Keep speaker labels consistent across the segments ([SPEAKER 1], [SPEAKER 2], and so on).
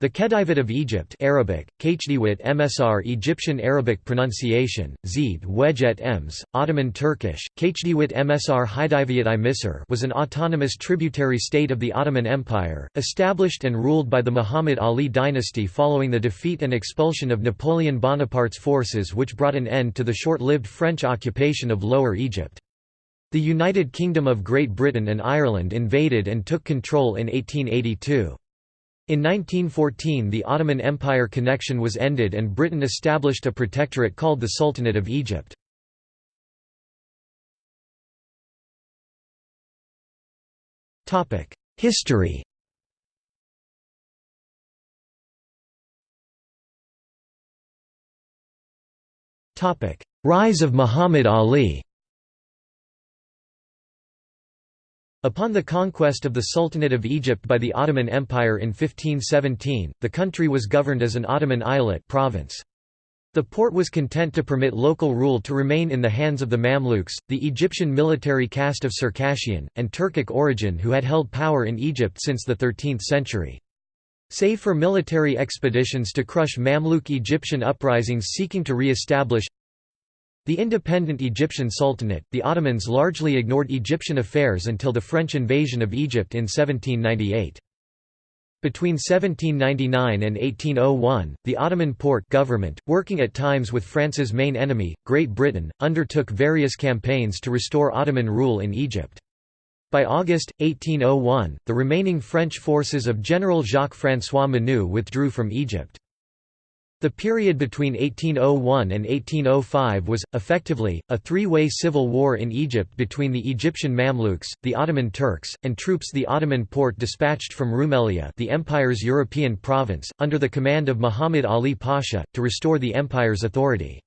[SPEAKER 1] The Khedivate of Egypt Arabic, MSR Egyptian Arabic pronunciation, Zid Wejet Ems, Ottoman Turkish, Khediwit MSR Hidayviyat i Misr was an autonomous tributary state of the Ottoman Empire, established and ruled by the Muhammad Ali dynasty following the defeat and expulsion of Napoleon Bonaparte's forces which brought an end to the short-lived French occupation of Lower Egypt. The United Kingdom of Great Britain and Ireland invaded and took control in 1882. In 1914 the Ottoman Empire connection was ended and Britain established a protectorate called the Sultanate of Egypt. History Rise of Muhammad Ali Upon the conquest of the Sultanate of Egypt by the Ottoman Empire in 1517, the country was governed as an Ottoman eyalet province. The Porte was content to permit local rule to remain in the hands of the Mamluks, the Egyptian military caste of Circassian, and Turkic origin who had held power in Egypt since the 13th century. Save for military expeditions to crush Mamluk Egyptian uprisings seeking to re-establish the independent Egyptian Sultanate, the Ottomans largely ignored Egyptian affairs until the French invasion of Egypt in 1798. Between 1799 and 1801, the Ottoman Porte government, working at times with France's main enemy, Great Britain, undertook various campaigns to restore Ottoman rule in Egypt. By August, 1801, the remaining French forces of General Jacques-François Menou withdrew from Egypt. The period between 1801 and 1805 was, effectively, a three-way civil war in Egypt between the Egyptian Mamluks, the Ottoman Turks, and troops the Ottoman Porte dispatched from Rumelia the empire's European province, under the command of Muhammad Ali Pasha, to restore the empire's authority.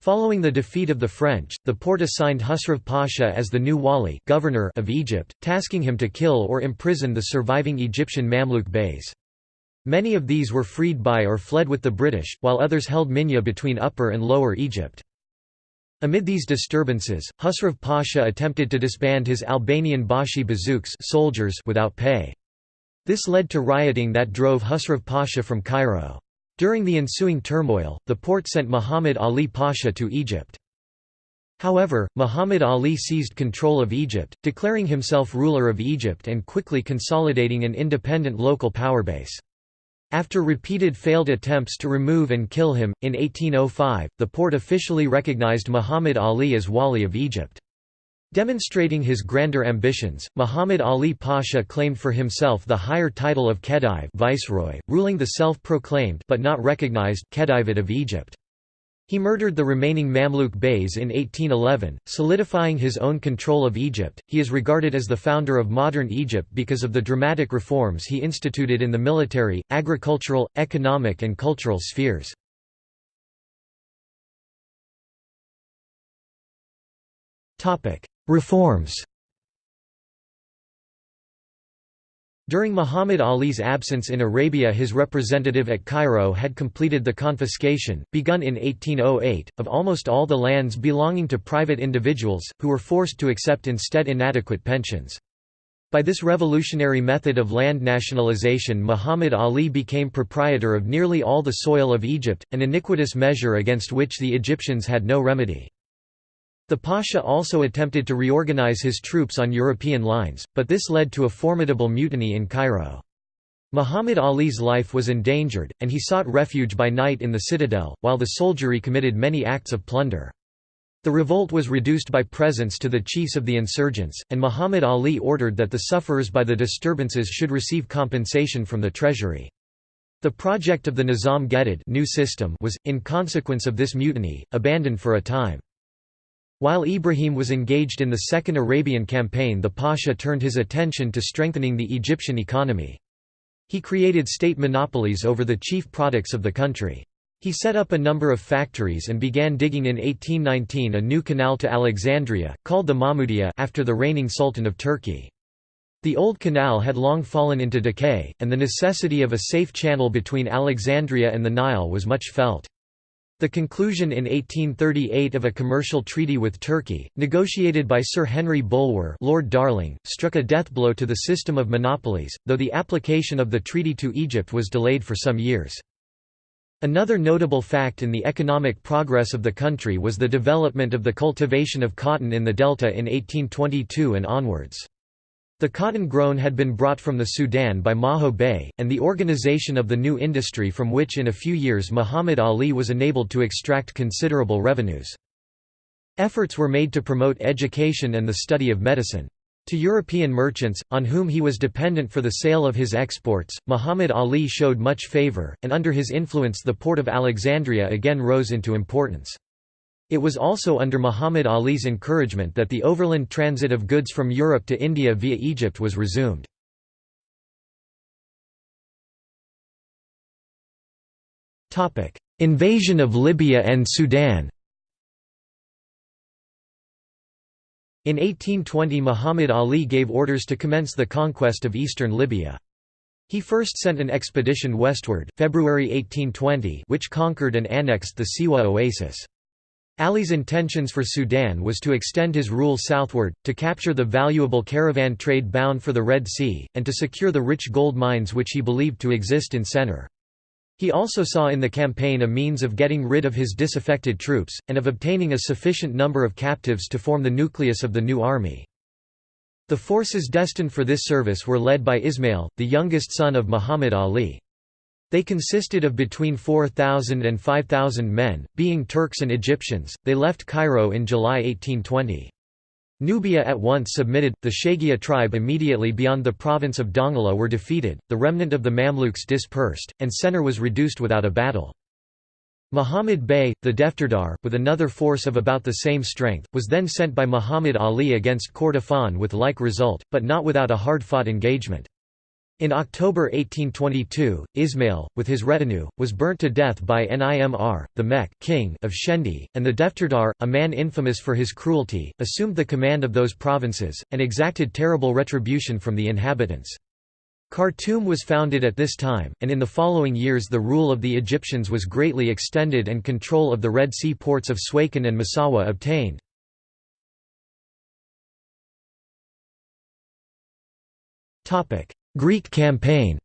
[SPEAKER 1] Following the defeat of the French, the Porte assigned Husrev Pasha as the new wali governor of Egypt, tasking him to kill or imprison the surviving Egyptian Mamluk beys. Many of these were freed by or fled with the British, while others held Minya between Upper and Lower Egypt. Amid these disturbances, Husrev Pasha attempted to disband his Albanian Bashi bazouks soldiers without pay. This led to rioting that drove Husrev Pasha from Cairo. During the ensuing turmoil, the Porte sent Muhammad Ali Pasha to Egypt. However, Muhammad Ali seized control of Egypt, declaring himself ruler of Egypt and quickly consolidating an independent local power base. After repeated failed attempts to remove and kill him, in 1805, the Porte officially recognized Muhammad Ali as Wali of Egypt. Demonstrating his grander ambitions, Muhammad Ali Pasha claimed for himself the higher title of Khedive viceroy, ruling the self-proclaimed but not recognized Khedivate of Egypt. He murdered the remaining Mamluk Beys in 1811, solidifying his own control of Egypt. He is regarded as the founder of modern Egypt because of the dramatic reforms he instituted in the military, agricultural, economic, and cultural spheres. Reforms During Muhammad Ali's absence in Arabia his representative at Cairo had completed the confiscation, begun in 1808, of almost all the lands belonging to private individuals, who were forced to accept instead inadequate pensions. By this revolutionary method of land nationalization Muhammad Ali became proprietor of nearly all the soil of Egypt, an iniquitous measure against which the Egyptians had no remedy. The Pasha also attempted to reorganize his troops on European lines, but this led to a formidable mutiny in Cairo. Muhammad Ali's life was endangered, and he sought refuge by night in the citadel, while the soldiery committed many acts of plunder. The revolt was reduced by presents to the chiefs of the insurgents, and Muhammad Ali ordered that the sufferers by the disturbances should receive compensation from the treasury. The project of the Nizam Gedid new system was, in consequence of this mutiny, abandoned for a time. While Ibrahim was engaged in the Second Arabian Campaign the Pasha turned his attention to strengthening the Egyptian economy. He created state monopolies over the chief products of the country. He set up a number of factories and began digging in 1819 a new canal to Alexandria, called the Mahmudiya after the reigning Sultan of Turkey. The old canal had long fallen into decay, and the necessity of a safe channel between Alexandria and the Nile was much felt. The conclusion in 1838 of a commercial treaty with Turkey, negotiated by Sir Henry Bulwer Lord Dalling, struck a deathblow to the system of monopolies, though the application of the treaty to Egypt was delayed for some years. Another notable fact in the economic progress of the country was the development of the cultivation of cotton in the delta in 1822 and onwards. The cotton grown had been brought from the Sudan by Maho Bey, and the organization of the new industry from which in a few years Muhammad Ali was enabled to extract considerable revenues. Efforts were made to promote education and the study of medicine. To European merchants, on whom he was dependent for the sale of his exports, Muhammad Ali showed much favor, and under his influence the port of Alexandria again rose into importance. It was also under Muhammad Ali's encouragement that the overland transit of goods from Europe to India via Egypt was resumed. Invasion of Libya and Sudan In 1820 Muhammad Ali gave orders to commence the conquest of eastern Libya. He first sent an expedition westward, February 1820 which conquered and annexed the Siwa oasis. Ali's intentions for Sudan was to extend his rule southward, to capture the valuable caravan trade bound for the Red Sea, and to secure the rich gold mines which he believed to exist in Sennar. He also saw in the campaign a means of getting rid of his disaffected troops, and of obtaining a sufficient number of captives to form the nucleus of the new army. The forces destined for this service were led by Ismail, the youngest son of Muhammad Ali. They consisted of between 4,000 and 5,000 men, being Turks and Egyptians. They left Cairo in July 1820. Nubia at once submitted, the Shagia tribe immediately beyond the province of Dongola were defeated, the remnant of the Mamluks dispersed, and Sennar was reduced without a battle. Muhammad Bey, the Defterdar, with another force of about the same strength, was then sent by Muhammad Ali against Kordofan with like result, but not without a hard-fought engagement. In October 1822, Ismail, with his retinue, was burnt to death by Nimr, the Mek king of Shendi, and the Defterdar, a man infamous for his cruelty, assumed the command of those provinces, and exacted terrible retribution from the inhabitants. Khartoum was founded at this time, and in the following years the rule of the Egyptians was greatly extended and control of the Red Sea ports of Suakin and Massawa obtained. Greek campaign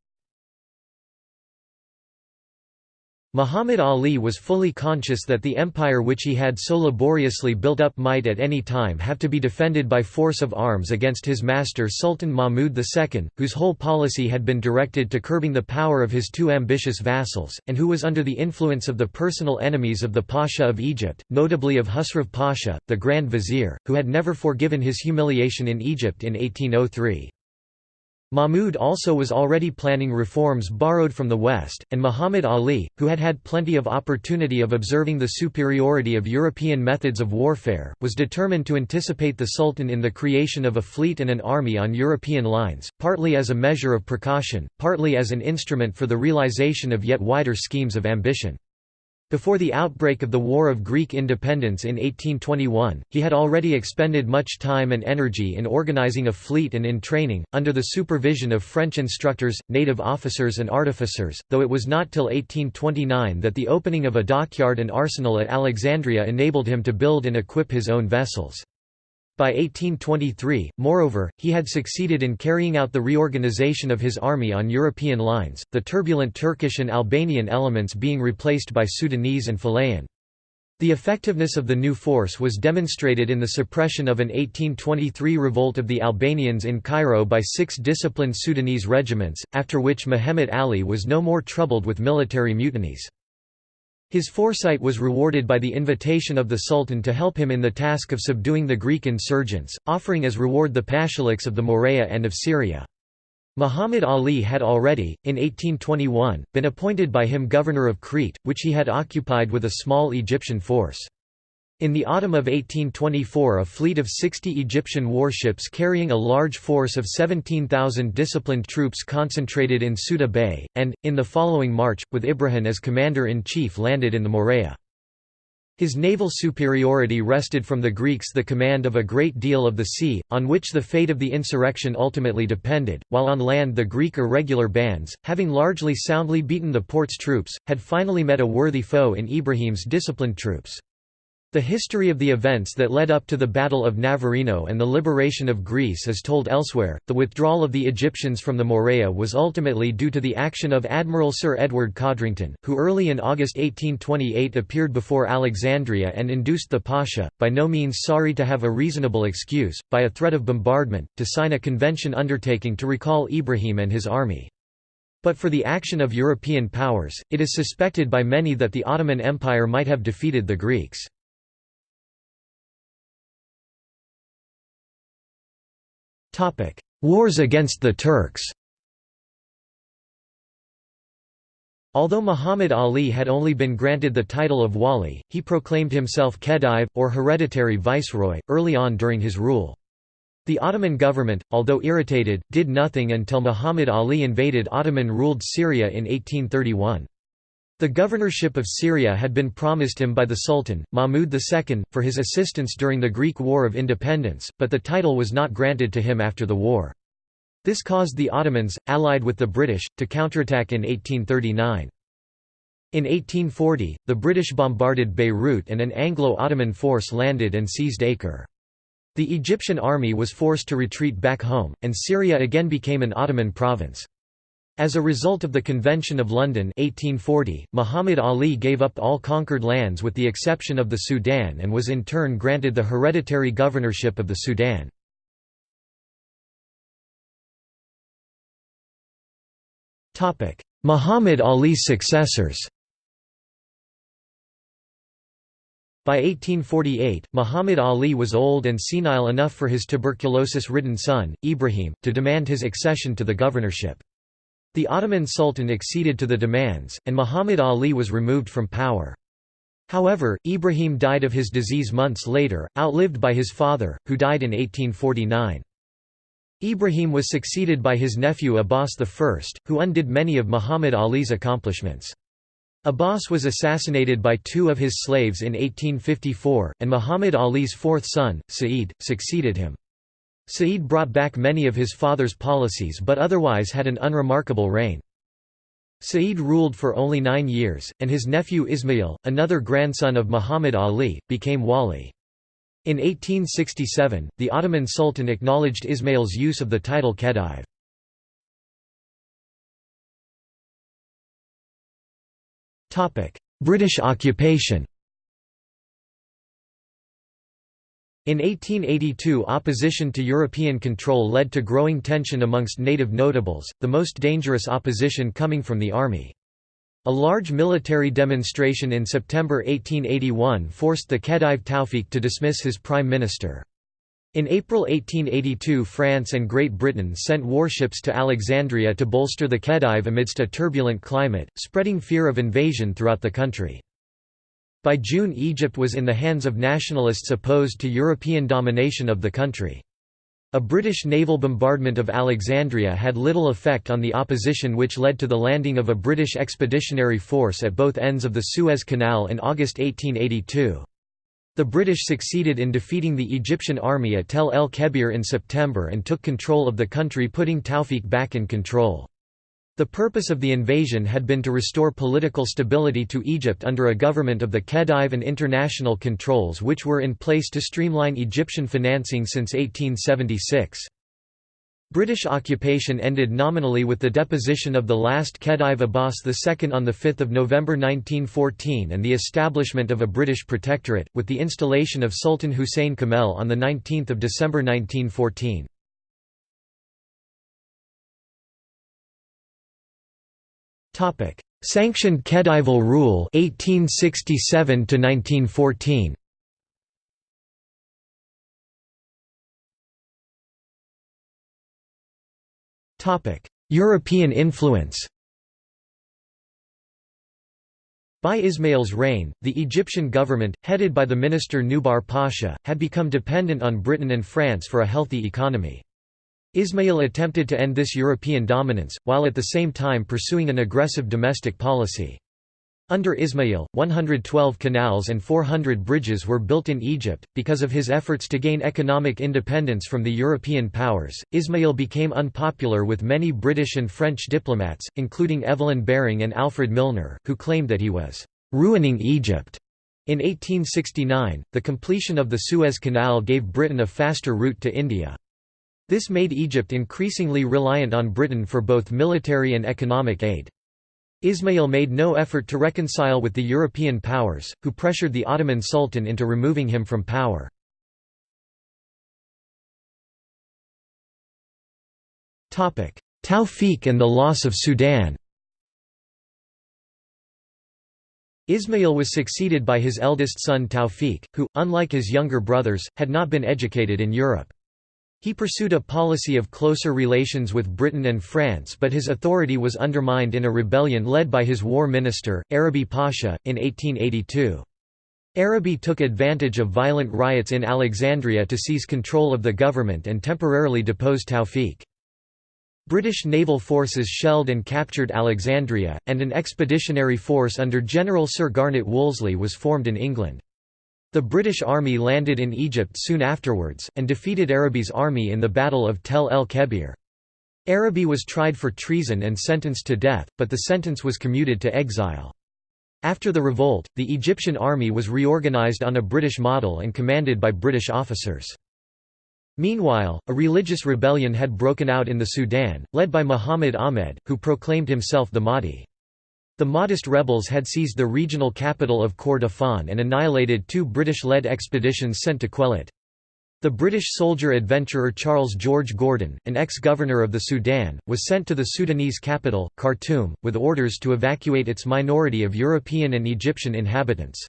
[SPEAKER 1] Muhammad Ali was fully conscious that the empire which he had so laboriously built up might at any time have to be defended by force of arms against his master Sultan Mahmud II, whose whole policy had been directed to curbing the power of his two ambitious vassals, and who was under the influence of the personal enemies of the Pasha of Egypt, notably of Husrev Pasha, the Grand Vizier, who had never forgiven his humiliation in Egypt in 1803. Mahmud also was already planning reforms borrowed from the West, and Muhammad Ali, who had had plenty of opportunity of observing the superiority of European methods of warfare, was determined to anticipate the Sultan in the creation of a fleet and an army on European lines, partly as a measure of precaution, partly as an instrument for the realization of yet wider schemes of ambition. Before the outbreak of the War of Greek Independence in 1821, he had already expended much time and energy in organizing a fleet and in training, under the supervision of French instructors, native officers and artificers, though it was not till 1829 that the opening of a dockyard and arsenal at Alexandria enabled him to build and equip his own vessels. By 1823, moreover, he had succeeded in carrying out the reorganization of his army on European lines, the turbulent Turkish and Albanian elements being replaced by Sudanese and fellahin. The effectiveness of the new force was demonstrated in the suppression of an 1823 revolt of the Albanians in Cairo by six disciplined Sudanese regiments, after which Muhammad Ali was no more troubled with military mutinies. His foresight was rewarded by the invitation of the Sultan to help him in the task of subduing the Greek insurgents, offering as reward the Pashaliks of the Morea and of Syria. Muhammad Ali had already, in 1821, been appointed by him governor of Crete, which he had occupied with a small Egyptian force. In the autumn of 1824 a fleet of 60 Egyptian warships carrying a large force of 17,000 disciplined troops concentrated in Suda Bay, and, in the following March, with Ibrahim as commander-in-chief landed in the Morea. His naval superiority wrested from the Greeks the command of a great deal of the sea, on which the fate of the insurrection ultimately depended, while on land the Greek irregular bands, having largely soundly beaten the Porte's troops, had finally met a worthy foe in Ibrahim's disciplined troops. The history of the events that led up to the Battle of Navarino and the liberation of Greece is told elsewhere. The withdrawal of the Egyptians from the Morea was ultimately due to the action of Admiral Sir Edward Codrington, who early in August 1828 appeared before Alexandria and induced the Pasha, by no means sorry to have a reasonable excuse, by a threat of bombardment, to sign a convention undertaking to recall Ibrahim and his army. But for the action of European powers, it is suspected by many that the Ottoman Empire might have defeated the Greeks. Wars against the Turks Although Muhammad Ali had only been granted the title of wali, he proclaimed himself Khedive, or hereditary viceroy, early on during his rule. The Ottoman government, although irritated, did nothing until Muhammad Ali invaded Ottoman-ruled Syria in 1831. The governorship of Syria had been promised him by the Sultan, Mahmud II, for his assistance during the Greek War of Independence, but the title was not granted to him after the war. This caused the Ottomans, allied with the British, to counterattack in 1839. In 1840, the British bombarded Beirut and an Anglo-Ottoman force landed and seized Acre. The Egyptian army was forced to retreat back home, and Syria again became an Ottoman province. As a result of the Convention of London 1840, Muhammad Ali gave up all conquered lands with the exception of the Sudan and was in turn granted the hereditary governorship of the Sudan. Muhammad Ali's successors By 1848, Muhammad Ali was old and senile enough for his tuberculosis-ridden son, Ibrahim, to demand his accession to the governorship. The Ottoman Sultan acceded to the demands, and Muhammad Ali was removed from power. However, Ibrahim died of his disease months later, outlived by his father, who died in 1849. Ibrahim was succeeded by his nephew Abbas I, who undid many of Muhammad Ali's accomplishments. Abbas was assassinated by two of his slaves in 1854, and Muhammad Ali's fourth son, Sa'id, succeeded him. Sa'id brought back many of his father's policies but otherwise had an unremarkable reign. Sa'id ruled for only nine years, and his nephew Ismail, another grandson of Muhammad Ali, became wali. In 1867, the Ottoman Sultan acknowledged Ismail's use of the title Khedive. British occupation In 1882 opposition to European control led to growing tension amongst native notables, the most dangerous opposition coming from the army. A large military demonstration in September 1881 forced the Khedive Tawfiq to dismiss his prime minister. In April 1882 France and Great Britain sent warships to Alexandria to bolster the Khedive amidst a turbulent climate, spreading fear of invasion throughout the country. By June Egypt was in the hands of nationalists opposed to European domination of the country. A British naval bombardment of Alexandria had little effect on the opposition which led to the landing of a British expeditionary force at both ends of the Suez Canal in August 1882. The British succeeded in defeating the Egyptian army at Tel el Kebir in September and took control of the country putting Tawfiq back in control. The purpose of the invasion had been to restore political stability to Egypt under a government of the Khedive and international controls which were in place to streamline Egyptian financing since 1876. British occupation ended nominally with the deposition of the last Khedive Abbas II on 5 November 1914 and the establishment of a British protectorate, with the installation of Sultan Hussein Kamel on 19 December 1914. Sanctioned Khedival Rule 1867 to 1914. Topic: European influence. By Ismail's reign, the Egyptian government, headed by the minister Nubar Pasha, had become dependent on Britain and France for a healthy economy. Ismail attempted to end this European dominance, while at the same time pursuing an aggressive domestic policy. Under Ismail, 112 canals and 400 bridges were built in Egypt. Because of his efforts to gain economic independence from the European powers, Ismail became unpopular with many British and French diplomats, including Evelyn Baring and Alfred Milner, who claimed that he was ruining Egypt. In 1869, the completion of the Suez Canal gave Britain a faster route to India. This made Egypt increasingly reliant on Britain for both military and economic aid. Ismail made no effort to reconcile with the European powers, who pressured the Ottoman Sultan into removing him from power. Tawfiq and the loss of Sudan Ismail was succeeded by his eldest son Tawfiq, who, unlike his younger brothers, had not been educated in Europe. He pursued a policy of closer relations with Britain and France but his authority was undermined in a rebellion led by his war minister, Arabi Pasha, in 1882. Arabi took advantage of violent riots in Alexandria to seize control of the government and temporarily depose Tawfiq. British naval forces shelled and captured Alexandria, and an expeditionary force under General Sir Garnet Wolseley was formed in England. The British Army landed in Egypt soon afterwards, and defeated Arabi's army in the Battle of Tel el-Kebir. Arabi was tried for treason and sentenced to death, but the sentence was commuted to exile. After the revolt, the Egyptian army was reorganized on a British model and commanded by British officers. Meanwhile, a religious rebellion had broken out in the Sudan, led by Muhammad Ahmed, who proclaimed himself the Mahdi. The Mahdist rebels had seized the regional capital of Kordofan and annihilated two British-led expeditions sent to quell it. The British soldier-adventurer Charles George Gordon, an ex-governor of the Sudan, was sent to the Sudanese capital, Khartoum, with orders to evacuate its minority of European and Egyptian inhabitants.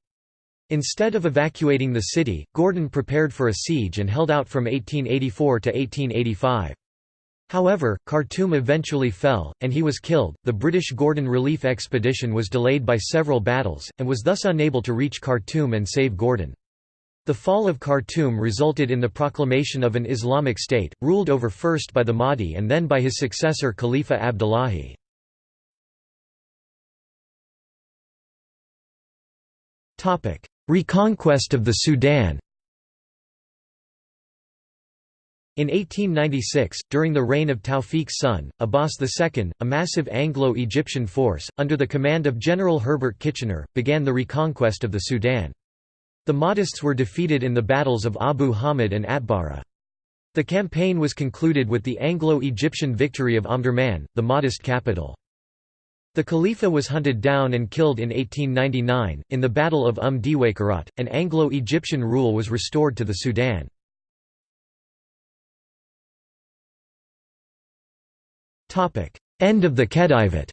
[SPEAKER 1] Instead of evacuating the city, Gordon prepared for a siege and held out from 1884 to 1885. However, Khartoum eventually fell, and he was killed. The British Gordon Relief Expedition was delayed by several battles, and was thus unable to reach Khartoum and save Gordon. The fall of Khartoum resulted in the proclamation of an Islamic state, ruled over first by the Mahdi and then by his successor Khalifa Abdullahi. Reconquest of the Sudan In 1896, during the reign of Tawfiq's son, Abbas II, a massive Anglo-Egyptian force, under the command of General Herbert Kitchener, began the reconquest of the Sudan. The Mahdists were defeated in the battles of Abu Hamid and Atbara. The campaign was concluded with the Anglo-Egyptian victory of Omdurman, the Mahdist capital. The Khalifa was hunted down and killed in 1899, in the Battle of Umm Diwaykarat, and Anglo-Egyptian rule was restored to the Sudan. End of the Khedivate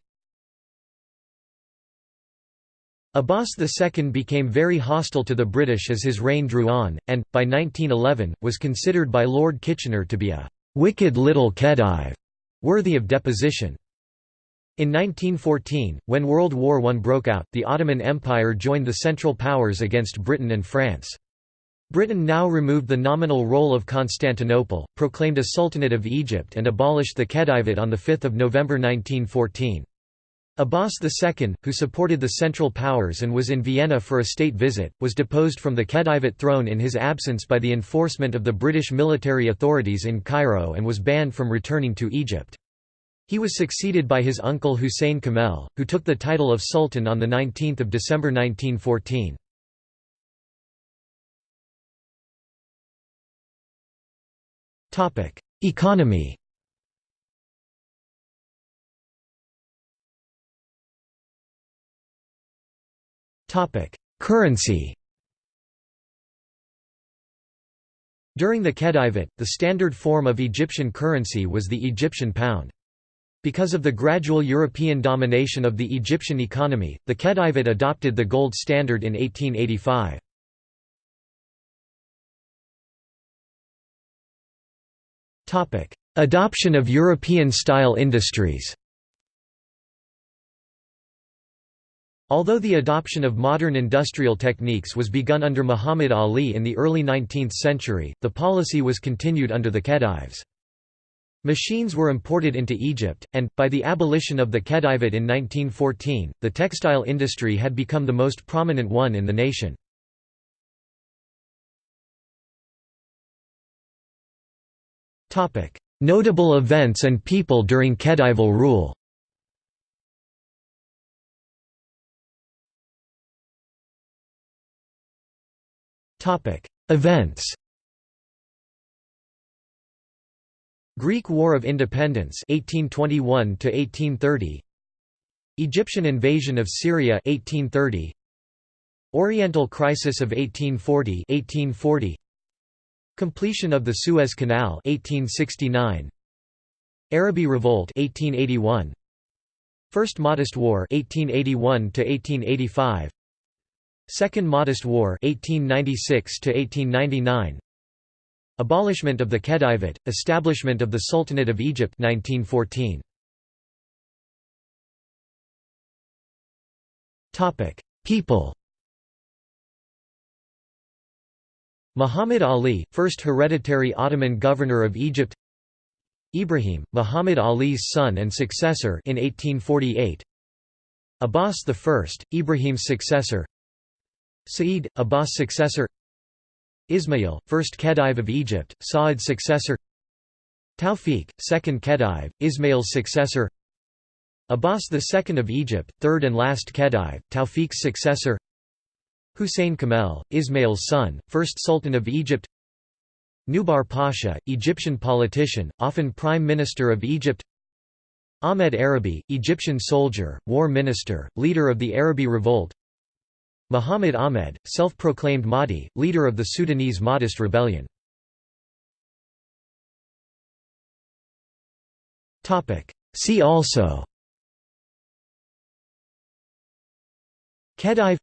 [SPEAKER 1] Abbas II became very hostile to the British as his reign drew on, and, by 1911, was considered by Lord Kitchener to be a «wicked little Khedive» worthy of deposition. In 1914, when World War I broke out, the Ottoman Empire joined the Central Powers against Britain and France. Britain now removed the nominal role of Constantinople, proclaimed a Sultanate of Egypt and abolished the Khedivate on 5 November 1914. Abbas II, who supported the Central Powers and was in Vienna for a state visit, was deposed from the Khedivate throne in his absence by the enforcement of the British military authorities in Cairo and was banned from returning to Egypt. He was succeeded by his uncle Hussein Kamel, who took the title of Sultan on 19 December 1914. Economy Currency During the Khedivate, the standard form of Egyptian currency was the Egyptian pound. Because of the gradual European domination of the Egyptian economy, the Khedivate adopted the gold standard in 1885. Adoption of European-style industries Although the adoption of modern industrial techniques was begun under Muhammad Ali in the early 19th century, the policy was continued under the Khedives. Machines were imported into Egypt, and, by the abolition of the Khedivate in 1914, the textile industry had become the most prominent one in the nation. Notable events and people during Khedival rule. Events. Greek War of Independence 1821 to 1830 Egyptian invasion of Syria 1830 Oriental Crisis of 1840 1840 Completion of the Suez Canal 1869 Arabi Revolt 1881 First Mahdist War 1881 to 1885 Second Mahdist War 1896 to 1899 Abolishment of the Khedivate establishment of the Sultanate of Egypt 1914 Topic People Muhammad Ali first hereditary Ottoman governor of Egypt. Ibrahim Muhammad Ali's son and successor in 1848 Abbas I Ibrahim's successor. Sa'id, Abbas' successor. Ismail, first Khedive of Egypt, Sa'id's successor. Tawfiq, second Khedive, Ismail's successor. Abbas II of Egypt, third and last Khedive, Tawfiq's successor Hussein Kamel, Ismail's son, first Sultan of Egypt. Nubar Pasha, Egyptian politician, often Prime Minister of Egypt. Ahmed Arabi, Egyptian soldier, war minister, leader of the Arabi Revolt. Muhammad Ahmed, self-proclaimed Mahdi, leader of the Sudanese Mahdist rebellion. See also. Khedive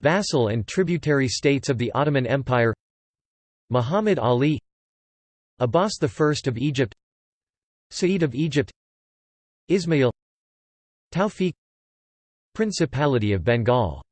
[SPEAKER 1] Vassal and tributary states of the Ottoman Empire Muhammad Ali Abbas I of Egypt Sa'id of Egypt Ismail Tawfiq Principality of Bengal